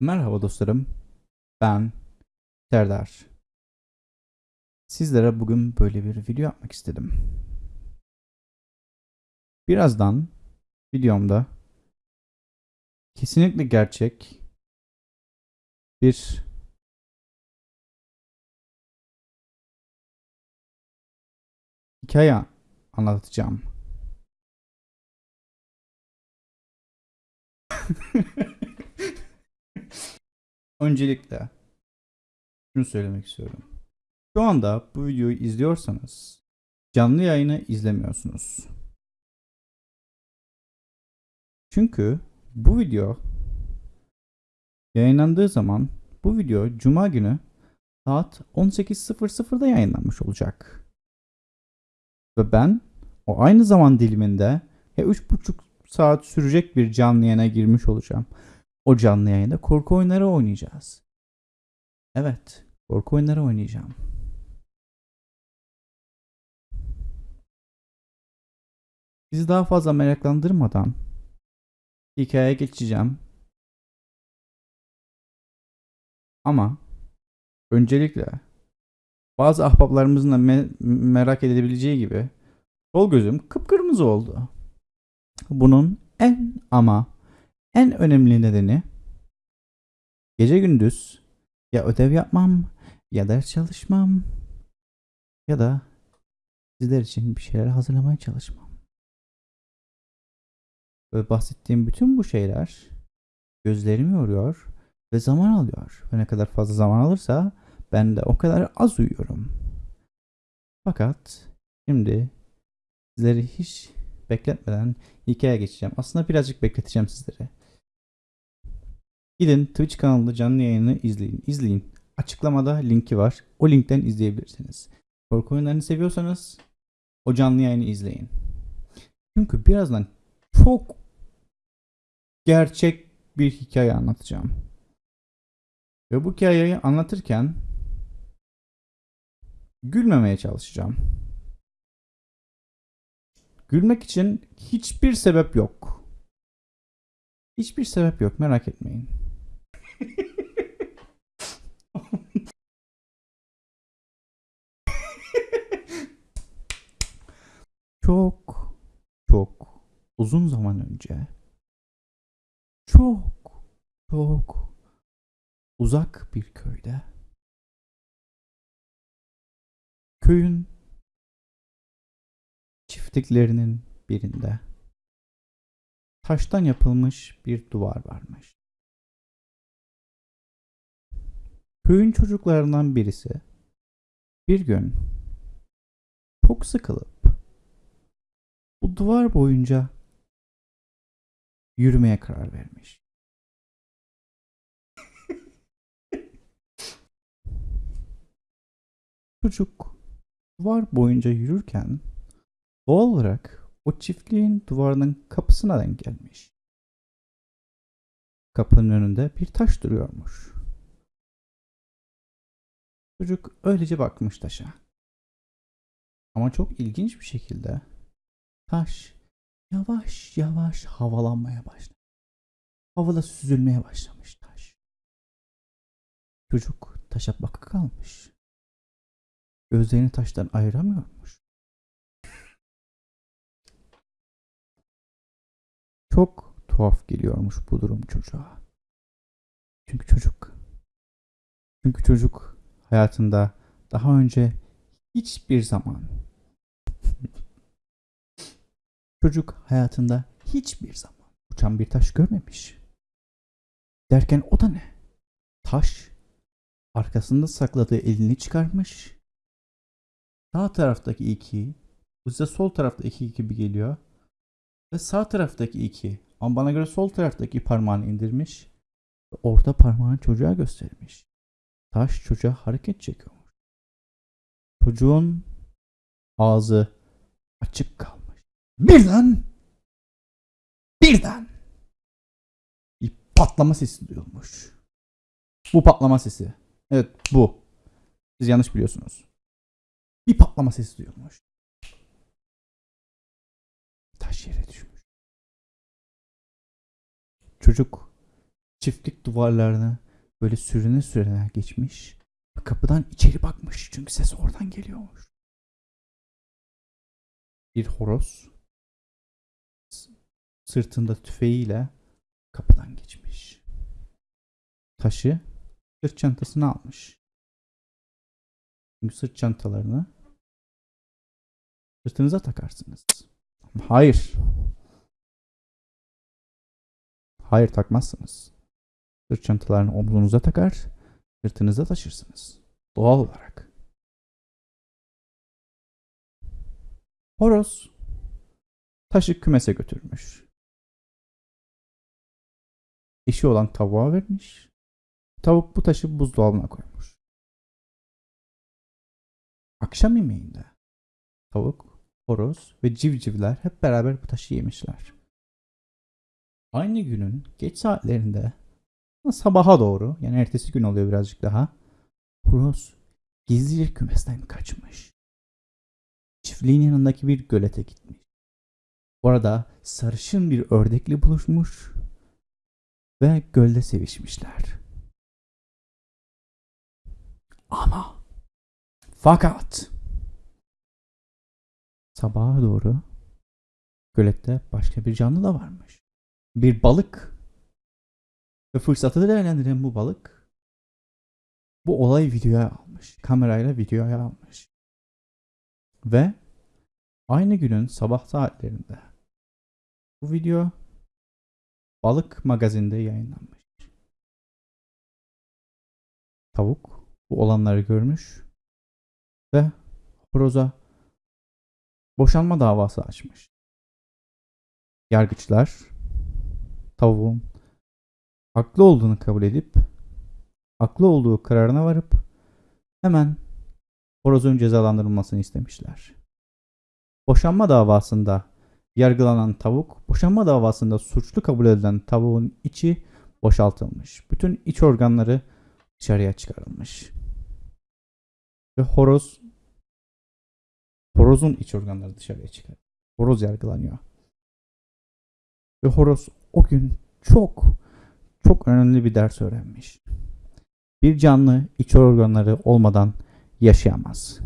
Merhaba dostlarım. Ben Serdar. Sizlere bugün böyle bir video yapmak istedim. Birazdan videomda kesinlikle gerçek bir hikaye anlatacağım. Öncelikle şunu söylemek istiyorum. Şu anda bu videoyu izliyorsanız canlı yayını izlemiyorsunuz. Çünkü bu video yayınlandığı zaman bu video cuma günü saat 18.00'da yayınlanmış olacak. Ve ben o aynı zaman diliminde ya 3,5 saat sürecek bir canlı yayına girmiş olacağım. O canlı yayında korku oyunları oynayacağız. Evet, korku oyunları oynayacağım. Sizi daha fazla meraklandırmadan hikayeye geçeceğim. Ama öncelikle bazı ahbaplarımızın da me- merak edebileceği gibi sol gözüm kıpkırmızı oldu. Bunun en ama en önemli nedeni gece gündüz ya ödev yapmam ya ders çalışmam ya da sizler için bir şeyler hazırlamaya çalışmam. Ve bahsettiğim bütün bu şeyler gözlerimi yoruyor ve zaman alıyor. Ve ne kadar fazla zaman alırsa ben de o kadar az uyuyorum. Fakat şimdi sizleri hiç bekletmeden hikayeye geçeceğim. Aslında birazcık bekleteceğim sizleri. Gidin Twitch kanalında canlı yayını izleyin. İzleyin. Açıklamada linki var. O linkten izleyebilirsiniz. Korku oyunlarını seviyorsanız o canlı yayını izleyin. Çünkü birazdan çok gerçek bir hikaye anlatacağım. Ve bu hikayeyi anlatırken gülmemeye çalışacağım. Gülmek için hiçbir sebep yok. Hiçbir sebep yok merak etmeyin. Çok çok uzun zaman önce çok çok uzak bir köyde köyün çiftliklerinin birinde taştan yapılmış bir duvar varmış. Köyün çocuklarından birisi bir gün çok sıkılıp bu duvar boyunca yürümeye karar vermiş. Çocuk duvar boyunca yürürken doğal olarak o çiftliğin duvarının kapısına denk gelmiş. Kapının önünde bir taş duruyormuş. Çocuk öylece bakmış taşa. Ama çok ilginç bir şekilde taş yavaş yavaş havalanmaya başlamış. Havada süzülmeye başlamış taş. Çocuk taşa bakı kalmış. Gözlerini taştan ayıramıyormuş. Çok tuhaf geliyormuş bu durum çocuğa. Çünkü çocuk çünkü çocuk hayatında daha önce hiçbir zaman çocuk hayatında hiçbir zaman uçan bir taş görmemiş. Derken o da ne? Taş arkasında sakladığı elini çıkarmış. Sağ taraftaki iki, bize sol tarafta iki gibi geliyor. Ve sağ taraftaki iki, ama bana göre sol taraftaki parmağını indirmiş. Ve orta parmağını çocuğa göstermiş. Taş çocuğa hareket çekiyormuş. Çocuğun ağzı açık kalmış. Birden birden bir patlama sesi duyulmuş. Bu patlama sesi. Evet bu. Siz yanlış biliyorsunuz. Bir patlama sesi duyulmuş. Taş yere düşmüş. Çocuk çiftlik duvarlarını böyle sürüne sürüne geçmiş. Kapıdan içeri bakmış çünkü ses oradan geliyormuş. Bir horoz sırtında tüfeğiyle kapıdan geçmiş. Taşı sırt çantasına almış. Çünkü sırt çantalarını sırtınıza takarsınız. Hayır. Hayır takmazsınız. Sırt çantalarını omzunuza takar, sırtınıza taşırsınız. Doğal olarak. Horoz taşı kümese götürmüş. Eşi olan tavuğa vermiş. Tavuk bu taşı buzdolabına koymuş. Akşam yemeğinde tavuk, horoz ve civcivler hep beraber bu taşı yemişler. Aynı günün geç saatlerinde sabaha doğru yani ertesi gün oluyor birazcık daha horoz gizlice kümesten kaçmış. Çiftliğin yanındaki bir gölete gitmiş. Orada sarışın bir ördekle buluşmuş ve gölde sevişmişler. Ama fakat sabaha doğru gölette başka bir canlı da varmış. Bir balık. Ve fırsatı değerlendiren bu balık bu olayı videoya almış. Kamerayla videoya almış. Ve aynı günün sabah saatlerinde bu video balık magazinde yayınlanmış. Tavuk bu olanları görmüş ve horoza boşanma davası açmış. Yargıçlar tavuğun haklı olduğunu kabul edip haklı olduğu kararına varıp hemen horozun cezalandırılmasını istemişler. Boşanma davasında yargılanan tavuk, boşanma davasında suçlu kabul edilen tavuğun içi boşaltılmış. Bütün iç organları dışarıya çıkarılmış. Ve horoz horozun iç organları dışarıya çıkar. Horoz yargılanıyor. Ve horoz o gün çok çok önemli bir ders öğrenmiş. Bir canlı iç organları olmadan yaşayamaz.